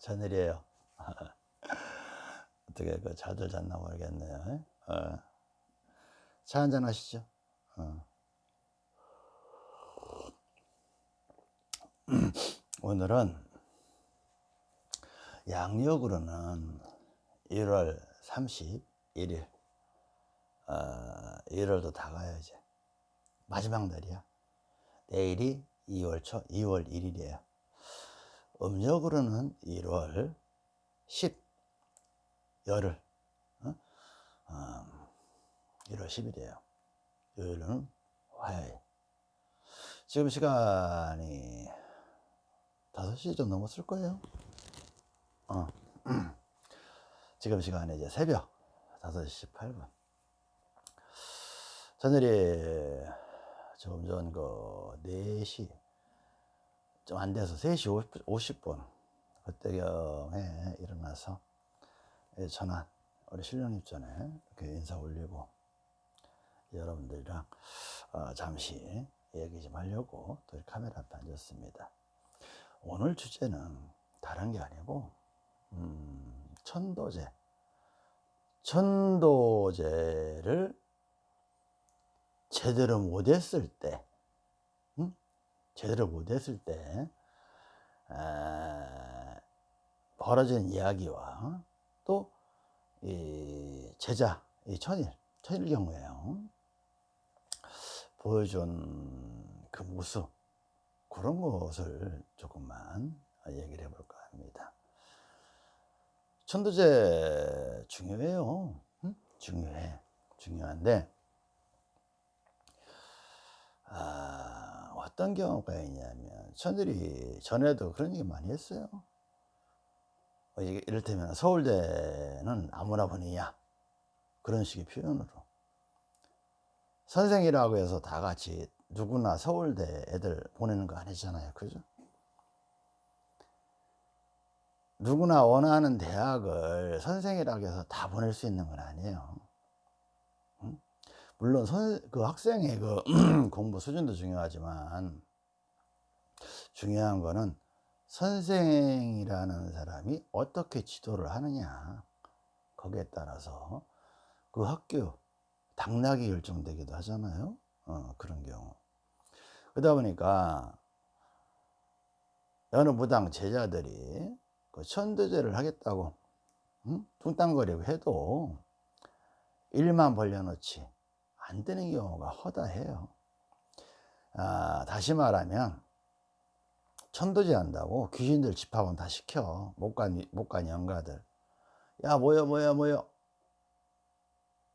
전일이에요. 어떻게 그 잘들 잤나 모르겠네요. 어. 차 한잔 하시죠. 어. 오늘은 양력으로는 1월 31일, 어, 1월도 다 이제. 마지막 날이야. 내일이 2월 초, 2월 1일이에요. 음력으로는 1월 10, 열흘, 어? 어, 1월 10일이에요. 요일은 화요일. 지금 시간이 5시 좀 넘었을 거예요. 어. 지금 시간이 이제 새벽 5시 18분. 저녁에 조금 전그 4시 좀 안 돼서 3시 50 분 그때경에 일어나서 전화 우리 신령님 전에 이렇게 인사 올리고 여러분들이랑 어 잠시 얘기 좀 하려고 또 카메라 앞에 앉았습니다. 오늘 주제는 다른 게 아니고 음, 천도제 천도제를 제대로 못했을 때 음? 제대로 못했을 때 에, 벌어진 이야기와 또 이 제자 이 천일 천일 경우에요 보여준 그 모습 그런 것을 조금만 얘기를 해볼까 합니다. 천도제 중요해요. 응? 중요해. 중요한데, 아, 어떤 경우가 있냐면, 천들이 전에도 그런 얘기 많이 했어요. 어, 이를테면 서울대는 아무나 보내냐. 그런 식의 표현으로. 선생이라고 해서 다 같이 누구나 서울대 애들 보내는 거 아니잖아요. 그죠? 누구나 원하는 대학을 선생이라고 해서 다 보낼 수 있는 건 아니에요. 물론 선, 그 학생의 그 공부 수준도 중요하지만 중요한 거는 선생이라는 사람이 어떻게 지도를 하느냐 거기에 따라서 그 학교 당락이 결정되기도 하잖아요. 어, 그런 경우. 그러다 보니까 어느 무당 제자들이 그 천도제를 하겠다고 응? 뚱땅거리고 해도 일만 벌려놓지 안 되는 경우가 허다해요. 아, 다시 말하면 천도제 한다고 귀신들 집합은 다 시켜. 못간 못간 영가들. 야 모여 모여 모여.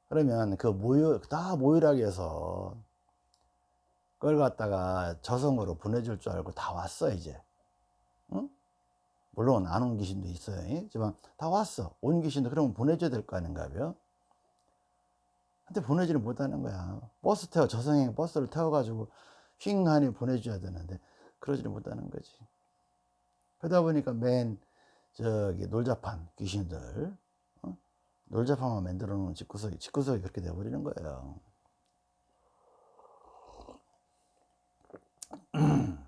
그러면 그 모여 다 모이라고 해서 그걸 갖다가 저성으로 보내줄 줄 알고 다 왔어 이제. 응? 물론 안 온 귀신도 있어요. 하지만 다 왔어. 온 귀신도 그러면 보내줘야 될 거 아닌가요 근데 보내지를 못하는 거야. 버스 태워 저성행 버스를 태워 가지고 휙하니 보내줘야 되는데 그러지를 못하는 거지. 그러다 보니까 맨 저기 놀자판 귀신들 어? 놀자판만 만들어 놓은 집구석이 집구석이 그렇게 돼 버리는 거예요.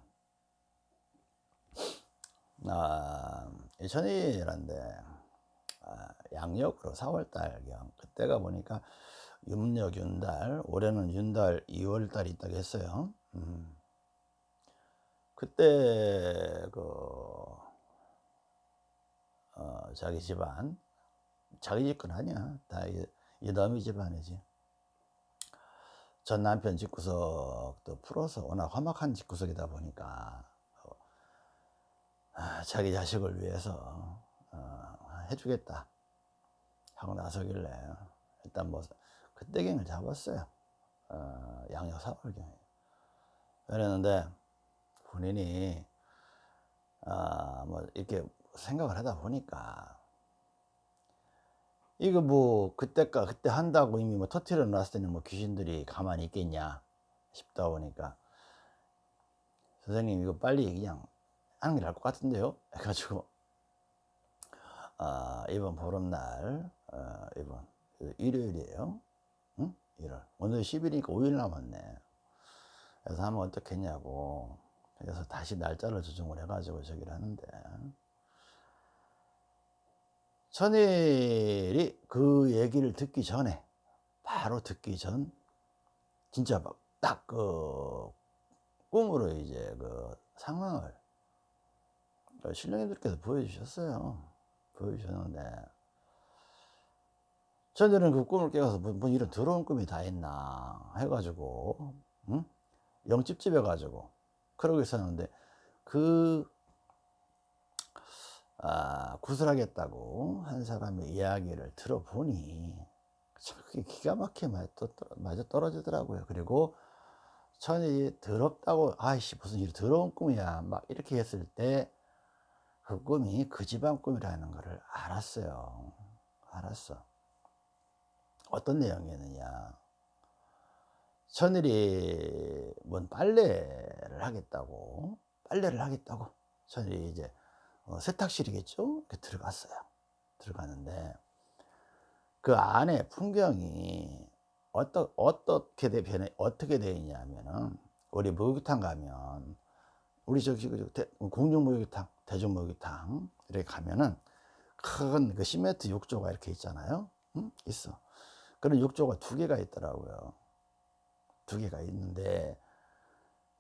아, 천일인데 아, 양력으로 4월달경 그때가 보니까 음력 윤달 올해는 윤달 2월달이 있다고 했어요. 음. 그때 그 어, 자기 집안 자기 집 건 아니야. 다 이남이 집안이지. 전 남편 집구석도 풀어서 워낙 험악한 집구석이다 보니까 아, 자기 자식을 위해서 어, 해주겠다 하고 나서길래 일단 뭐 그때경을 잡았어요. 어, 양력 4월경에 그랬는데 본인이 어, 뭐 이렇게 생각을 하다 보니까 이거 뭐 그때까 그때 한다고 이미 뭐 터트려 놨을 때는 뭐 귀신들이 가만히 있겠냐 싶다 보니까 선생님 이거 빨리 그냥 하는 게 나을 것 같은데요? 해가지고 아, 이번 보름날 어, 이번 일요일이에요 응? 1월 오늘 10일이니까 5일 남았네. 그래서 하면 어떻겠냐고. 그래서 다시 날짜를 조정을 해가지고 저기를 하는데. 천일이 그 얘기를 듣기 전에 바로 듣기 전 진짜 막 딱 그 꿈으로 이제 그 상황을 신령님들께서 보여주셨어요. 보여주셨는데 천일은 그 꿈을 깨가서 뭐, 뭐 이런 더러운 꿈이 다 있나 해가지고 응? 영집집해 가지고 그러고 있었는데 그 아, 구슬하겠다고 한 사람의 이야기를 들어보니 참 그게 기가 막히게 맞아 떨어지더라고요. 그리고 천이 더럽다고 아이씨 무슨 이 더러운 꿈이야 막 이렇게 했을 때 그 꿈이 그 집안 꿈이라는 것을 알았어요. 알았어. 어떤 내용이었느냐. 천일이 뭔 빨래를 하겠다고 빨래를 하겠다고 천일이 이제 어, 세탁실이겠죠? 들어갔어요. 들어갔는데 그 안에 풍경이 어떠, 어떻게 돼, 변해, 어떻게 되어 있냐면은 우리 목욕탕 가면 우리 저기 공중 목욕탕, 대중 목욕탕 이렇게 가면은 큰 그 시멘트 욕조가 이렇게 있잖아요. 응? 있어. 그런 욕조가 두 개가 있더라고요. 두 개가 있는데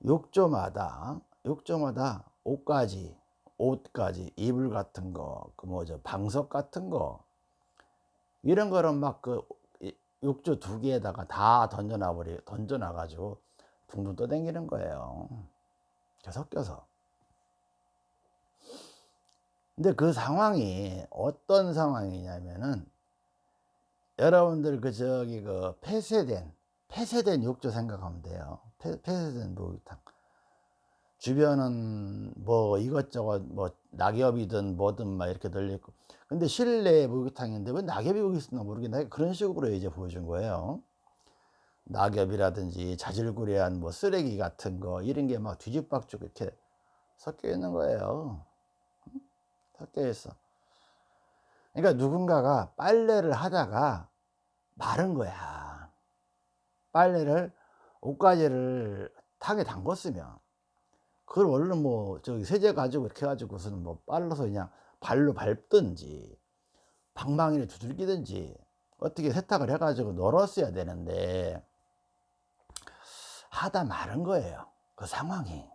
욕조마다 욕조마다 옷까지 옷까지 이불 같은 거, 그 뭐죠 방석 같은 거 이런 거는 막 그 욕조 두 개에다가 다 던져놔 버리 던져놔 가지고 둥둥 떠댕기는 거예요. 섞여서. 근데 그 상황이 어떤 상황이냐면은 여러분들 그 저기 그 폐쇄된 폐쇄된 욕조 생각하면 돼요. 폐, 폐쇄된 목욕탕. 주변은 뭐 이것저것 뭐 낙엽이든 뭐든 막 이렇게 널려있고. 근데 실내 목욕탕인데 왜 낙엽이 여기 있었나 모르겠네. 그런 식으로 이제 보여준 거예요. 낙엽이라든지 자질구레한 뭐 쓰레기 같은 거 이런 게 막 뒤집박죽 이렇게 섞여 있는 거예요. 섞여 있어 그러니까 누군가가 빨래를 하다가 마른 거야. 빨래를 옷가지를 탕에 담궜으면 그걸 원래 뭐 저기 세제 가지고 이렇게 해가지고서는 뭐 빨라서 그냥 발로 밟든지 방망이를 두들기든지 어떻게 세탁을 해가지고 널었어야 되는데 하다 마른 거예요 그 상황이.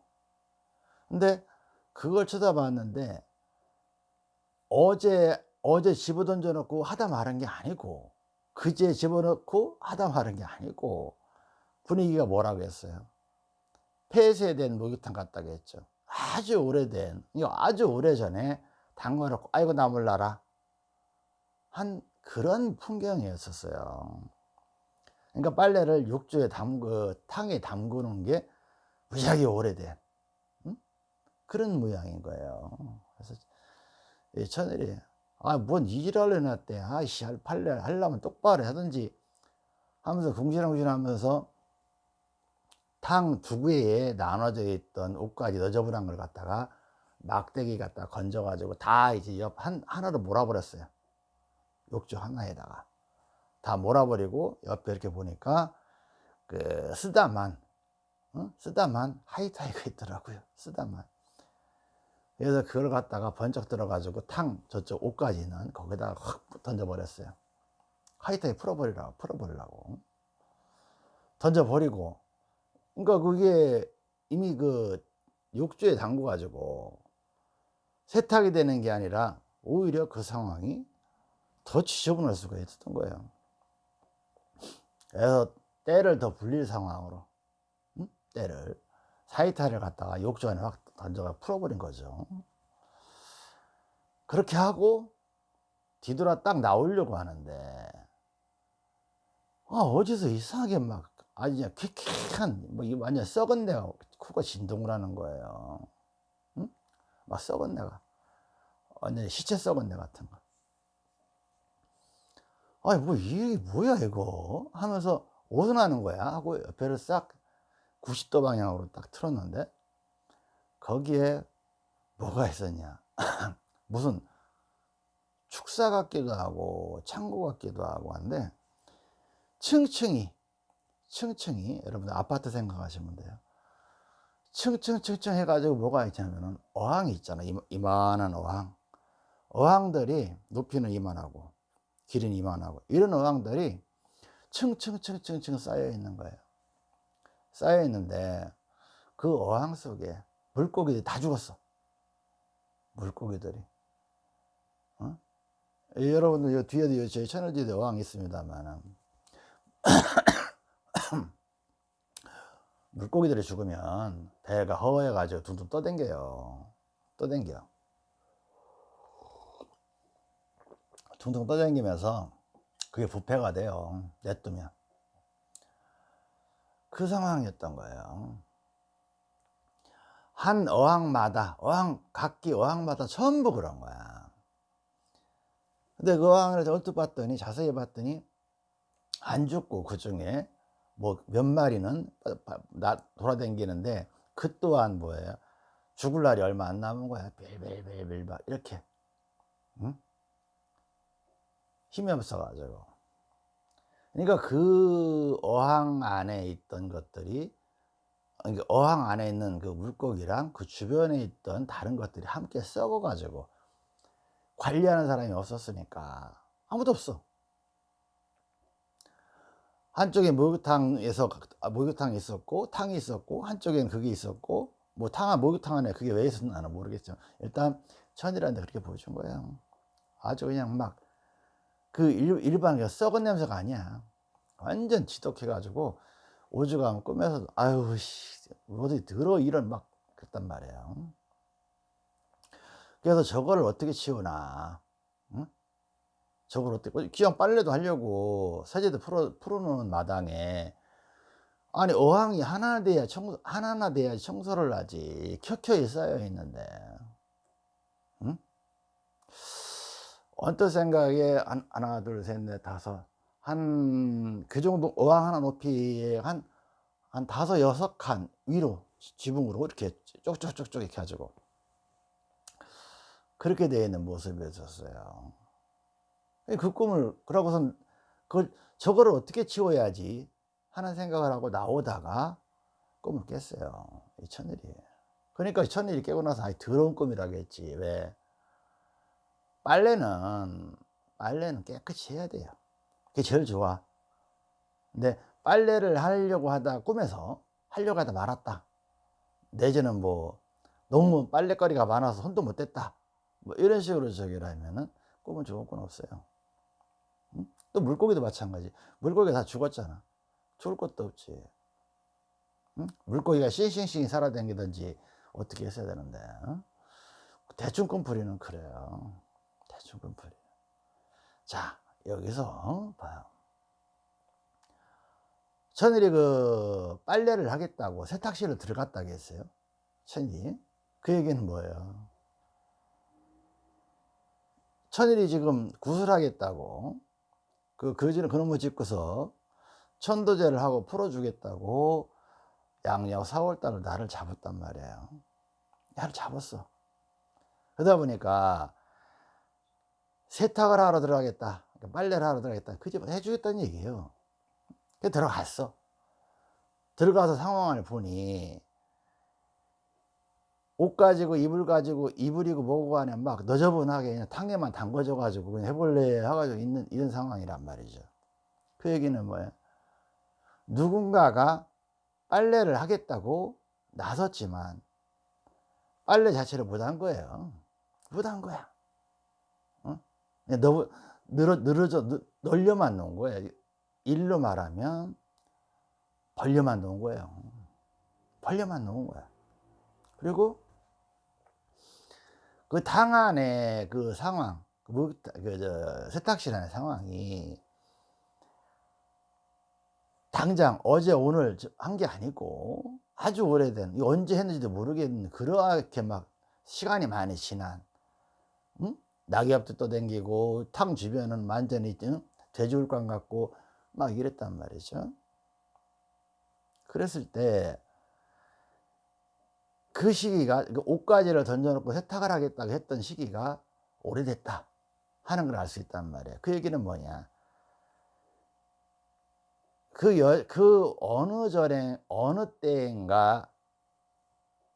근데 그걸 쳐다봤는데 어제 어제 집어 던져 놓고 하다 마른 게 아니고 그제 집어넣고 하다 마른 게 아니고 분위기가 뭐라고 했어요 폐쇄된 목욕탕 같다고 했죠. 아주 오래된, 아주 오래전에 담궈놓고, 아이고, 나물나라. 한 그런 풍경이었었어요. 그러니까 빨래를 욕조에 담그, 탕에 담그는 게 무지하게 오래된, 응? 그런 모양인 거예요. 그래서, 이 천일이, 아, 뭔 이지랄을 해놨대. 아이씨, 빨래 하려면 똑바로 하든지 하면서 궁시렁궁시 하면서 탕 두 개에 나눠져 있던 옷까지 너저분한 걸 갖다가 막대기 갖다 건져 가지고 다 이제 옆 한, 하나로 몰아버렸어요 욕조 하나에다가 다 몰아버리고 옆에 이렇게 보니까 그 쓰다만 어? 쓰다만 하이타이가 있더라고요 쓰다만 그래서 그걸 갖다가 번쩍 들어 가지고 탕 저쪽 옷까지는 거기다가 확 던져 버렸어요. 하이타이 풀어버리라고 풀어버리려고. 던져버리고. 그러니까 그게 이미 그 욕조에 담궈 가지고 세탁이 되는 게 아니라 오히려 그 상황이 더 지저분할 수가 있었던 거예요. 그래서 때를 더 불릴 상황으로 응? 때를 사이타를 갖다가 욕조 안에 확 던져가 풀어버린 거죠. 그렇게 하고 뒤돌아 딱 나오려고 하는데 아, 어디서 이상하게 막 아주 그냥 퀴퀴한 뭐 완전 썩은 내가 코가 진동을 하는 거예요. 응? 막 썩은 내가 완전 시체 썩은 내 같은 거. 아니 뭐 이게 뭐야 이거? 하면서 오선하는 거야. 하고 옆에를 싹 90도 방향으로 딱 틀었는데 거기에 뭐가 있었냐? 무슨 축사 같기도 하고 창고 같기도 하고 한데 층층이 층층이 여러분들 아파트 생각하시면 돼요. 층층층층 해가지고 뭐가 있냐면은 어항이 있잖아. 이만한 어항. 어항들이 높이는 이만하고 길이는 이만하고 이런 어항들이 층층층층층 쌓여 있는 거예요. 쌓여 있는데 그 어항 속에 물고기들이 다 죽었어. 물고기들이. 어? 여러분들 요 뒤에도 저희 뒤에 어항이 있습니다만 물고기들이 죽으면 배가 허해 가지고 둥둥 떠댕겨요. 떠댕겨. 둥둥 떠댕기면서 그게 부패가 돼요. 냅두면. 그 상황이었던 거예요. 한 어항마다, 어항, 각기 어항마다 전부 그런 거야. 근데 그 어항을 얼핏 봤더니, 자세히 봤더니, 안 죽고 그 중에 뭐 몇 마리는 돌아다니는데, 그 또한 뭐예요? 죽을 날이 얼마 안 남은 거야. 빌빌빌빌 막 이렇게. 응? 힘이 없어가지고. 그러니까 그 어항 안에 있던 것들이 어항 안에 있는 그 물고기랑 그 주변에 있던 다른 것들이 함께 썩어 가지고 관리하는 사람이 없었으니까 아무도 없어. 한쪽에 목욕탕에서 아, 목욕탕이 있었고 탕이 있었고 한쪽엔 그게 있었고 뭐 탕, 목욕탕 안에 그게 왜 있었나 는 모르겠죠. 일단 천이라는데 그렇게 보여준 거예요. 아주 그냥 막 그 일반 썩은 냄새가 아니야. 완전 지독해 가지고 오죽하면 꿈에서 아유 씨. 어디 들어 이런 막 그랬단 말이에요. 그래서 저거를 어떻게 치우나? 응? 저걸 어떻게 기왕 빨래도 하려고 세제도 풀어 풀어놓은 마당에 아니 어항이 하나 돼야 청소 하나나 돼야 청소를 하지. 켜켜이 쌓여 있는데. 응? 언뜻 생각에 하나 둘 셋 넷 다섯 한 그 정도 어항 하나 높이에 한, 한 다섯 여섯 칸 위로 지붕으로 이렇게 쪽쪽쪽쪽 이렇게 가지고 그렇게 되어 있는 모습이었어요. 그 꿈을 그러고선 그걸 저거를 어떻게 치워야지 하는 생각을 하고 나오다가 꿈을 깼어요. 이 천일이. 그러니까 천일이 깨고 나서 아이 더러운 꿈이라겠지. 왜? 빨래는 빨래는 깨끗이 해야 돼요. 그게 제일 좋아. 근데 빨래를 하려고 하다 꿈에서 하려고 하다 말았다. 내지는 뭐 너무 빨래거리가 많아서 손도 못 댔다. 뭐 이런 식으로 저기를 하면은 꿈은 좋은 건 없어요. 응? 또 물고기도 마찬가지. 물고기 다 죽었잖아. 죽을 것도 없지. 응? 물고기가 싱싱싱 살아다니든지 어떻게 했어야 되는데. 응? 대충 꿈풀이는 그래요. 대충 꿈풀이. 자, 여기서 봐요. 천일이 그 빨래를 하겠다고 세탁실을 들어갔다고 했어요. 천일이. 그 얘기는 뭐예요? 천일이 지금 구슬하겠다고 그 거지는 그놈을 짓고서 천도제를 하고 풀어주겠다고 양력 4월달을 나를 잡았단 말이에요. 나를 잡았어. 그러다 보니까 세탁을 하러 들어가겠다. 그러니까 빨래를 하러 들어가겠다. 그 집은 해주겠다는 얘기예요. 그 들어갔어. 들어가서 상황을 보니 옷 가지고 이불 가지고 이불이고 뭐고 안에 막 너저분하게 그냥 탕에만 담궈져 가지고 그냥 해볼래 해가지고 있는 이런 상황이란 말이죠. 그 얘기는 뭐예요? 누군가가 빨래를 하겠다고 나섰지만 빨래 자체를 못한 거예요. 못한 거야. 어? 너무 늘어, 늘어져, 널려만 놓은 거예요. 일로 말하면 벌려만 놓은 거예요. 벌려만 놓은 거야. 그리고 그 당 안에 그 상황, 그, 그, 저, 세탁실 안의 상황이 당장 어제 오늘 한 게 아니고 아주 오래된, 언제 했는지도 모르겠는 그렇게 막 시간이 많이 지난, 응? 낙엽도 떠댕기고 탕 주변은 완전히 돼지울감 같고 막 이랬단 말이죠. 그랬을 때 그 시기가 그 옷가지를 던져놓고 세탁을 하겠다고 했던 시기가 오래됐다 하는 걸 알 수 있단 말이에요. 그 얘기는 뭐냐? 그, 여, 그 어느 절에 어느 때인가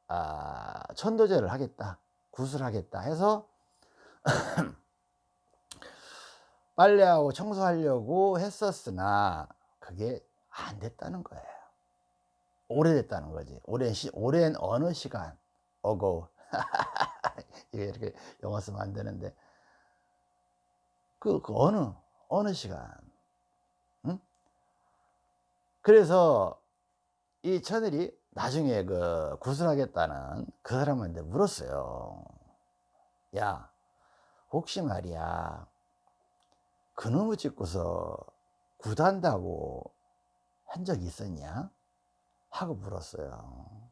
아, 천도제를 하겠다 구슬하겠다 해서 빨래하고 청소하려고 했었으나 그게 안 됐다는 거예요. 오래됐다는 거지. 오랜 시, 오랜 어느 시간. 이게 이렇게 영어 쓰면 안 되는데 그, 그 어느 어느 시간. 응? 그래서 이 천일이 나중에 그 구슬하겠다는 그 사람한테 물었어요. 야, 혹시 말이야, 그놈의 짓고서 구단다고 한 적이 있었냐? 하고 물었어요.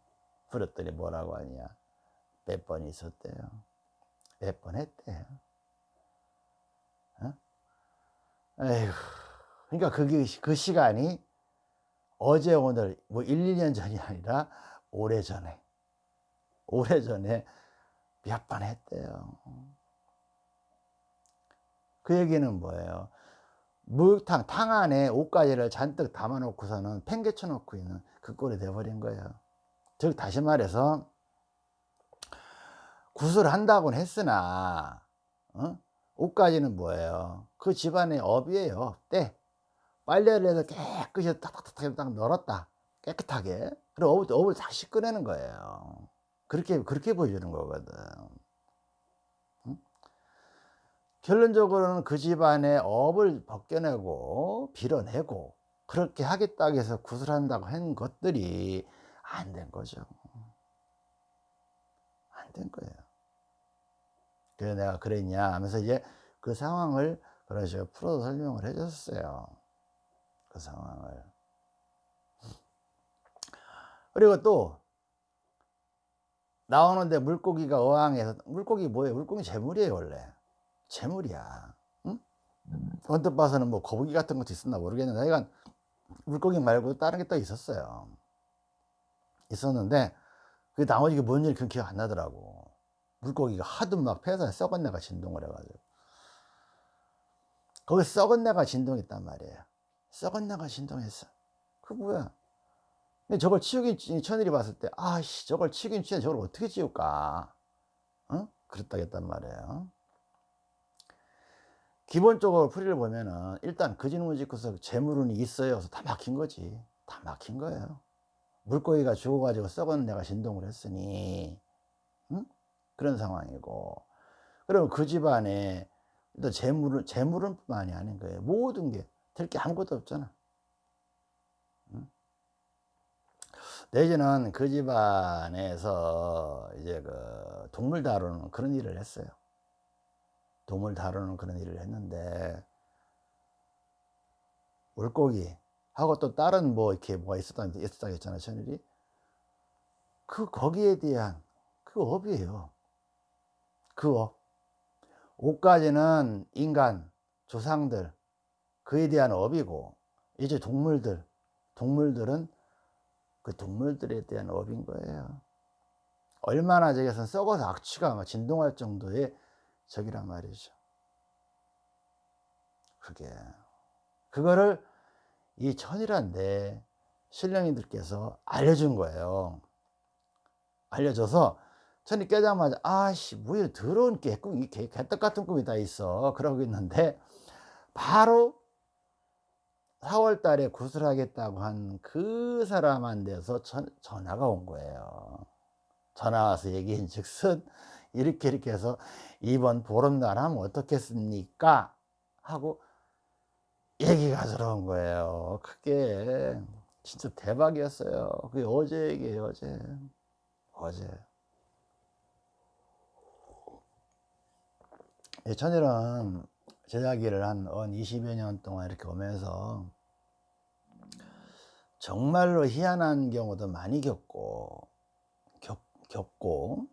물었더니 뭐라고 하냐? 몇 번 있었대요. 몇 번 했대요. 어? 에휴, 그러니까 그게 그 시간이 어제 오늘 뭐 1, 2년 전이 아니라 오래전에 오래전에 몇 번 했대요. 그 얘기는 뭐예요? 목욕탕 탕 안에 옷가지를 잔뜩 담아 놓고서는 팽개쳐 놓고 있는 그 꼴이 돼버린 거예요. 즉 다시 말해서 구슬한다고는 했으나 어? 옷가지는 뭐예요? 그 집안의 업이에요. 때 빨래를 해서 깨끗이 탁탁탁 딱 널었다. 깨끗하게. 그리고 업을, 업을 다시 꺼내는 거예요. 그렇게, 그렇게 보여주는 거거든. 응? 결론적으로는 그 집안의 업을 벗겨내고, 빌어내고, 그렇게 하겠다고 해서 구슬한다고 한 것들이 안 된 거죠. 안 된 거예요. 그래서 내가 그랬냐 하면서 이제 그 상황을 그런 식으로 풀어서 설명을 해줬어요. 그 상황을. 그리고 또 나오는데 물고기가 어항에서 물고기 뭐예요? 물고기 재물이에요 원래 재물이야. 응? 언뜻 봐서는 뭐 거북이 같은 것도 있었나 모르겠는데 하여간 물고기 말고 다른 게 또 있었어요. 있었는데 그 나머지 뭔 일이 그 기억 안 나더라고. 물고기가 하도 막 폐사에 썩은 내가 진동을 해가지고 거기 썩은 내가 진동했단 말이에요. 썩은 내가 진동했어. 그 뭐야? 근데 저걸 치우긴 천일이 봤을 때, 아씨, 저걸 치우긴 치워 저걸 어떻게 치울까? 어? 그랬다겠단 말이에요. 기본적으로 풀이를 보면은 일단 그 진문 짓고서 재물은 있어요. 그래서 다 막힌 거지. 다 막힌 거예요. 물고기가 죽어가지고 썩은 내가 진동을 했으니, 응? 그런 상황이고. 그럼 그 집안에 또 재물은, 재물은 뿐만이 아닌 거예요. 모든 게. 될 게 아무것도 없잖아. 응? 내지는 그 집안에서 이제 그 동물 다루는 그런 일을 했어요. 동물 다루는 그런 일을 했는데, 물고기, 하고 또 다른 뭐 이렇게 뭐가 있었다, 있었다 했잖아요, 천일이. 그, 거기에 대한 그 업이에요. 그 업. 옷까지는 인간, 조상들, 그에 대한 업이고 이제 동물들 동물들은 그 동물들에 대한 업인 거예요 얼마나 저기서 썩어서 악취가 막 진동할 정도의 적이란 말이죠. 그게 그거를 이 천이란데 신령이들께서 알려준 거예요. 알려줘서 천이 깨자마자 아씨 뭐야 더러운 개꿈 개떡 같은 꿈이 다 있어. 그러고 있는데 바로 4월 달에 구슬하겠다고 한 그 사람한테서 전, 전화가 온 거예요. 전화 와서 얘기한 즉슨 이렇게 이렇게 해서 이번 보름날 하면 어떻겠습니까? 하고 얘기가 들어온 거예요. 그게 진짜 대박이었어요. 그게 어제 얘기예요, 어제. 어제. 천일은 제자기를 한 20여 년 동안 이렇게 오면서 정말로 희한한 경우도 많이 겪고 겪, 겪고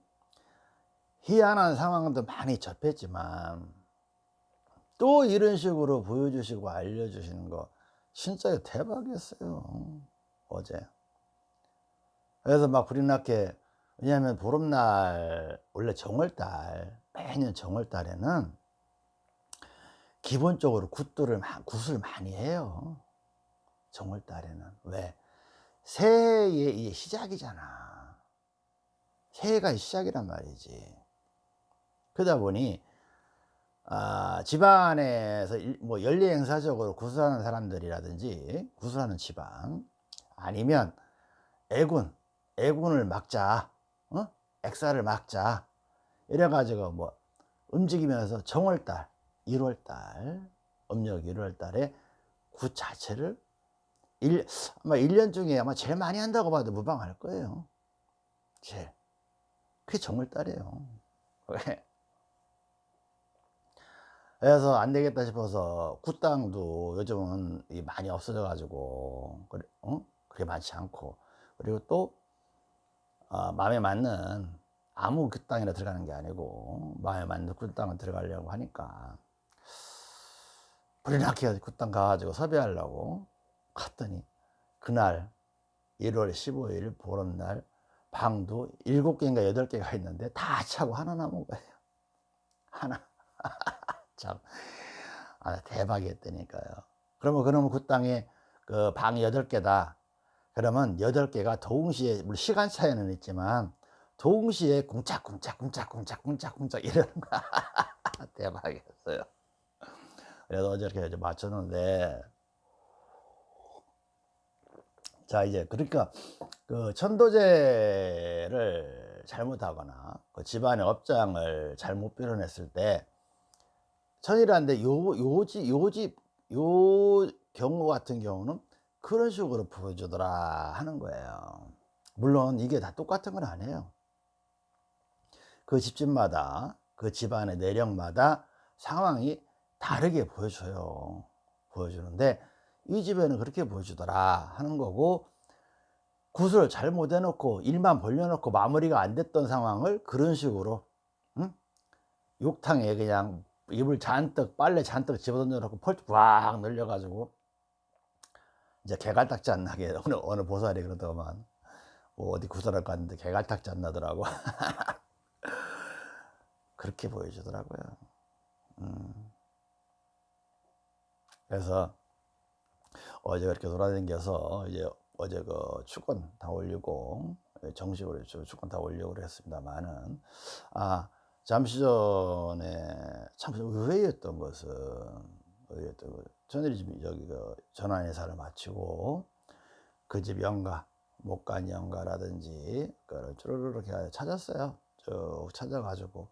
희한한 상황도 많이 접했지만 또 이런 식으로 보여주시고 알려주시는 거 진짜 대박이었어요 어제 그래서 막 났게 왜냐하면 보름날 원래 정월달 매년 정월달에는 기본적으로 굿들을 굿을 많이 해요. 정월달에는 왜 새해의 시작이잖아. 새해가 시작이란 말이지. 그러다 보니 아, 집안에서 일- 뭐 연례 행사적으로 구술하는 사람들이라든지 구술하는 집안 아니면 액운 액운을 막자 어? 액사를 막자 이래 가지고 뭐 움직이면서 정월달 1월달 음력 1월달에 굿 자체를 일, 아마 1년 중에 아마 제일 많이 한다고 봐도 무방할 거예요 제일 그게 정월달이에요 왜? 그래서 안 되겠다 싶어서 굿당도 요즘은 이 많이 없어져 가지고 그래, 어? 그게 많지 않고. 그리고 또 어, 마음에 맞는 아무 굿땅이나 들어가는 게 아니고 마음에 맞는 굿땅을 들어가려고 하니까 불이 나게 굿땅 가가지고 섭외하려고 갔더니 그날 1월 15일 보름날 방도 7개인가 8개가 있는데 다 차고 하나 남은 거예요. 하나 참 아, 대박이었다니까요. 그러면 그러면 그 땅에 그 방이 8개다. 그러면 8개가 동시에 물론 시간 차이는 있지만 동시에 쿵짝쿵짝쿵짝쿵짝쿵짝쿵짝 이러는 거야 대박이었어요. 그래서 어저께 맞췄는데. 자 이제 그러니까 그 천도제를 잘못하거나 그 집안의 업장을 잘못 표현했을 때 천이라는데 요 요지 요집 요 경우 같은 경우는 그런 식으로 보여주더라 하는 거예요. 물론 이게 다 똑같은 건 아니에요. 그 집집마다 그 집안의 내력마다 상황이 다르게 보여줘요. 보여주는데 이 집에는 그렇게 보여주더라 하는 거고 굿을 잘못 해놓고 일만 벌려놓고 마무리가 안 됐던 상황을 그런 식으로 응? 욕탕에 그냥 입을 잔뜩 빨래 잔뜩 집어던져 놓고 펄쩍 꽉 늘려 가지고 이제 개갈딱지 안 나게 어느, 어느 보살이 그러더만. 뭐 어디 구설할 갔는데 개갈딱지 안 나더라고. 그렇게 보여주더라고요. 음. 그래서 어제 그렇게 돌아다녀서 이제 어제 그 축권 다 올리고 정식으로 축권 다 올리고 그랬습니다만은 아 잠시 전에 참 의외였던 것은 의외였던 것. 전일이 집 여기 그 전환회사를 마치고 그 집 영가 목간 영가라든지 그걸 쭈르르 이렇게 찾았어요. 쭉 찾아가지고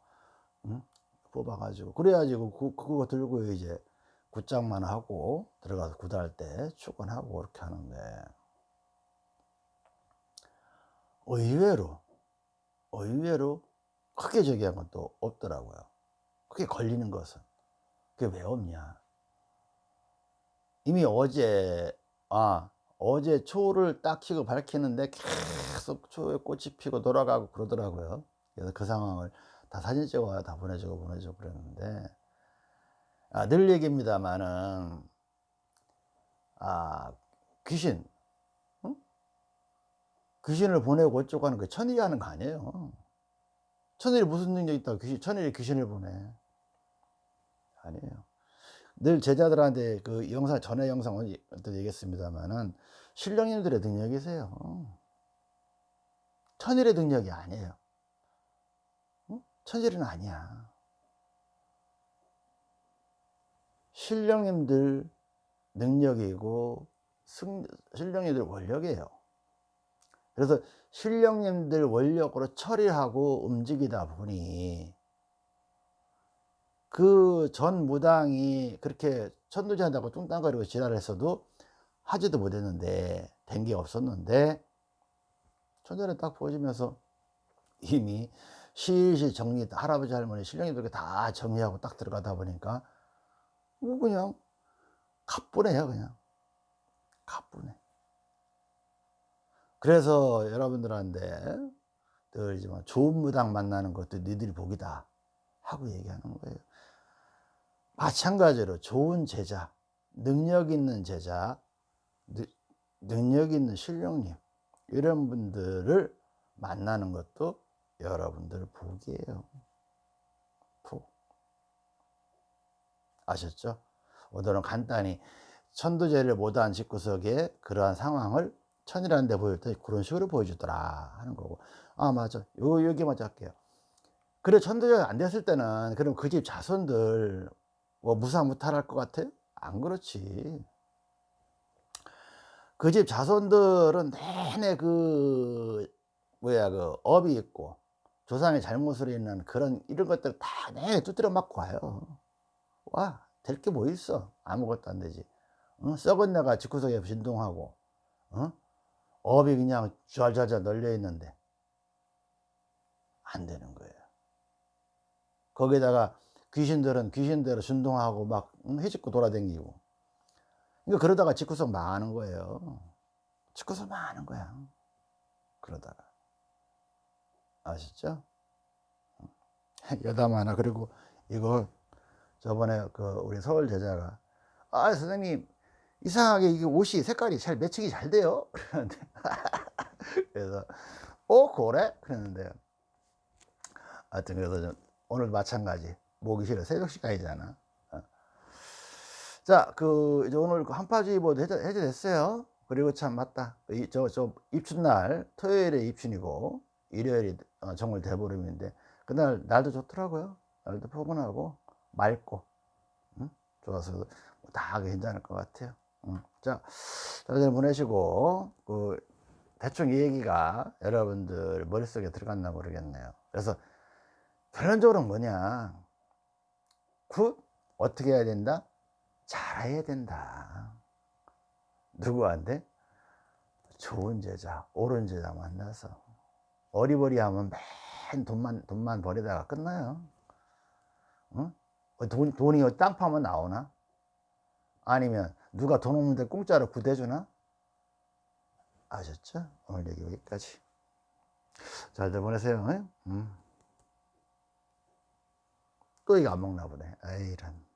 응? 뽑아가지고. 그래가지고 그, 그거 들고 이제 굿장만 하고 들어가서 굿할 때 축원하고 그렇게 하는데 의외로 의외로 크게 저기한 건 또 없더라고요. 크게 걸리는 것은. 그게 왜 없냐? 이미 어제 아 어제 초를 딱 켜고 밝히는데 계속 초에 꽃이 피고 돌아가고 그러더라고요. 그래서 그 상황을 다 사진 찍어야 다 보내주고 보내주고 그랬는데. 아, 늘 얘기입니다만은 아 귀신 응? 귀신을 보내고 어쩌고 하는 그 천일이 하는 거 아니에요 천일이 무슨 능력이 있다고 귀신, 천일이 귀신을 보내 아니에요. 늘 제자들한테 그 영상 전에 영상을 또 얘기했습니다만은 신령님들의 능력이세요. 천일의 능력이 아니에요. 응? 천일은 아니야. 신령님들 능력이고 승, 신령님들 원력이에요 그래서 신령님들 원력으로 처리하고 움직이다 보니 그 전 무당이 그렇게 천도제한다고 뚱땅거리고 지랄했어도 하지도 못했는데 된 게 없었는데 천전에 딱 보여주면서 이미 실실 정리 할아버지 할머니 신령님들 다 정리하고 딱 들어가다 보니까 뭐 그냥 가뿐해요 그냥. 가뿐해 그래서 여러분들한테 늘지만 좋은 무당 만나는 것도 니들이 복이다 하고 얘기하는 거예요. 마찬가지로 좋은 제자 능력 있는 제자 능력 있는 신령님 이런 분들을 만나는 것도 여러분들 복이에요. 복. 아셨죠? 오늘은 간단히 천도제를 못한 집구석에 그러한 상황을 천이라는 데 보일 때 그런 식으로 보여주더라 하는 거고 아 맞아 요 여기 먼저 할게요 그래 천도제가 안 됐을 때는 그럼 그 집 자손들 뭐 무사무탈할 것 같아요? 안 그렇지. 그 집 자손들은 내내 그 뭐야 그 업이 있고 조상의 잘못으로 있는 그런 이런 것들 다 내내 두드려 맞고 와요. 와 될 게 뭐 있어 아무것도 안 되지. 어? 썩은 내가 집구석에 진동하고 어? 업이 그냥 좔좔좔 널려 있는데 안 되는 거예요. 거기다가 귀신들은 귀신대로 준동하고 막 응? 해집고 돌아다니고 그러니까 그러다가 집구석 망하는 거예요. 집구석 망하는 거야. 그러다가 아시죠? 여담 하나 그리고 이거 저번에 그 우리 서울 제자가 아 선생님 이상하게 이게 옷이 색깔이 잘 매칭이 잘 돼요. 그러는데 그래서 어 그래? 그랬는데. 하여튼 그래서 좀 오늘 마찬가지. 모기 싫어. 새벽 시간이잖아. 어. 자그 이제 오늘 그 한파주의 보도 해제, 해제됐어요. 그리고 참 맞다. 저저 저 입춘날 토요일에 입춘이고 일요일이 어, 정월 대보름인데 그날 날도 좋더라고요. 날도 포근하고 맑고. 응? 좋아서 다 괜찮을 것 같아요 응. 자 다들 보내시고 그 대충 이 얘기가 여러분들 머릿속에 들어갔나 모르겠네요. 그래서 결론적으로 뭐냐? 굿 어떻게 해야 된다? 잘해야 된다. 누구한테? 좋은 제자 옳은 제자 만나서 어리버리하면 맨 돈만 돈만 버리다가 끝나요. 응? 돈, 돈이 땅 파면 나오나 아니면 누가 돈 없는데 공짜로 굿 해주나? 아셨죠? 오늘 얘기 여기까지. 잘들 보내세요. 응? 음. 또 이거 안 먹나 보네. 에이 이런